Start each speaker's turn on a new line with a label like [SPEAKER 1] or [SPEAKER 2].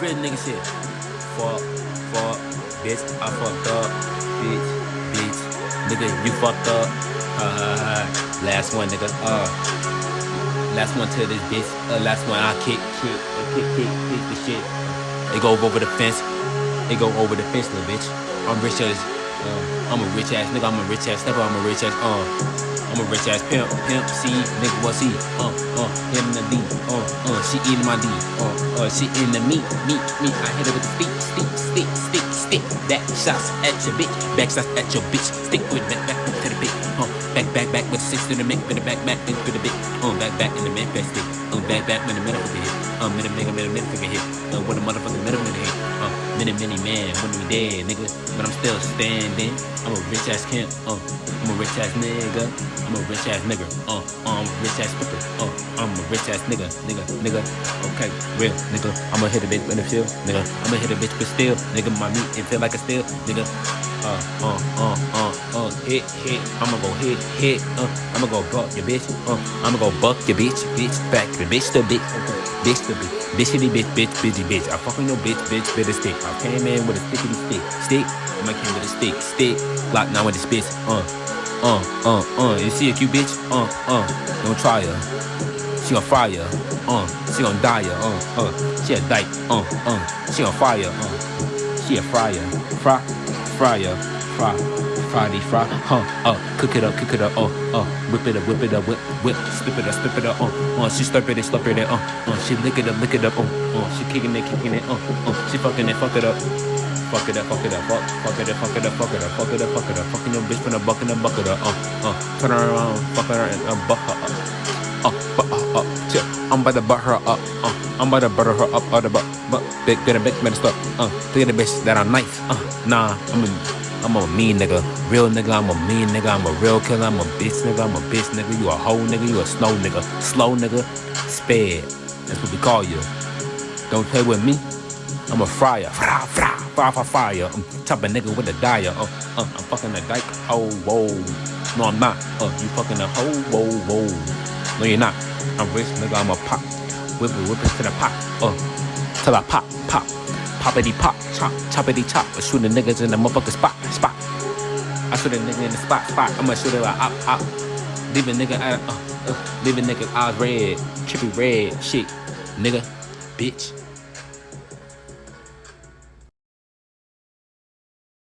[SPEAKER 1] Real nigga shit. Fuck, fuck, bitch, I fucked up. Bitch, bitch, nigga, you fucked up. Last one, nigga. Uh, last one to this bitch. Uh, last one I kick, kick, uh, kick, kick, kick the shit. It go over the fence. It go over the fence, little bitch. I'm rich as, uh, I'm a rich ass nigga. I'm a rich ass nigga. I'm a rich ass, uh. I'm a rich ass pimp, pimp, C, nigga, what's he? Uh, uh, him in the D, uh, uh, she eating my D, uh, uh, she in the meat, meat, meat. I hit her with the feet, stick, stick, stick, stick. Back shots at your bitch, back shots at your bitch. Stick with back, back to the bitch, uh, back, back, back with six to the mic, with the back, back into the bitch, uh, back, back in the back stick, uh, back, back when the middle of the hit, uh, minute, nigga, minute, minute, figure hit, uh, with the motherfucking middle of the hit, uh, minute, many man, when we dead, nigga, but I'm still standing. I'm a rich ass camp, uh, I'm a rich ass nigga. I'm a rich ass nigga. Uh, I'm a rich ass nigga. Uh, I'm a rich ass nigga. Nigga, nigga. Okay, real nigga. I'ma hit a bitch in the field, nigga. I'ma hit a bitch but still, nigga. My meat it feel like a steel, nigga. Uh, uh, uh, uh, uh, hit, hit. I'ma go hit, hit. Uh, I'ma go buck your bitch. Uh, I'ma go buck your bitch, bitch. Back the bitch to bitch. Bitch to bitch. Bitchity bitch, bitch, bitchy bitch. I fucking your bitch, bitch, a stick. I came in with a stickity stick. Stick. I came with a stick, stick. Glock now with the spits. Uh, uh, uh, uh. You see a cute bitch? Uh, uh. Don't try her. She on fire. Uh, she on die. Uh, uh. She a dyke. Uh, uh. She on fire. Uh, she a fryer. Fry, fryer, fry. Friday, fry, huh, uh, cook it up, cook it up, uh, uh, whip it up, whip it up, whip, whip, slip it up, slip it up, uh, uh, she slurp it, slurp it, uh, uh, she lick it up, lick it up, uh, uh, she kicking it, kicking it, uh, uh, she fucking it, fuck it up. Fuck it up, fuck it up, fuck, fuck it up, fuck it up, fuck it up, fuck it up, fuck it up, fucking your bitch from the bucket and bucket up, uh, uh, turn around, fuck her and uh, buck her up, uh, up, chip, I'm about to butt her up, uh, I'm about to butter her up, out the butt, but big, a bitch, better stop, uh, think of the bitch that I'm nice, uh, nah, I'm a, I'm a mean nigga, real nigga, I'm a mean nigga, I'm a real killer, I'm a bitch nigga, I'm a bitch nigga, you a hoe nigga, you a snow nigga, slow nigga, sped, that's what we call you, don't play with me, I'm a fryer, fra, fra, fire, fire, fire. I'm top chopping nigga with a dyer. Uh, uh, I'm fucking a dyke. Oh, whoa. No, I'm not. Uh, you fucking a hoe. Whoa, whoa. No, you're not. I'm rich, nigga. I'm a pop. Whip it, whip it to the pop. Uh, till I pop, pop. Poppity pop, chop, choppity chop. I shoot the niggas in the motherfucking spot, spot. I shoot a nigga in the spot, spot. I'ma shoot it like op, op. Leave a nigga, uh, uh, leave a nigga eyes red, trippy red, shit, nigga, bitch.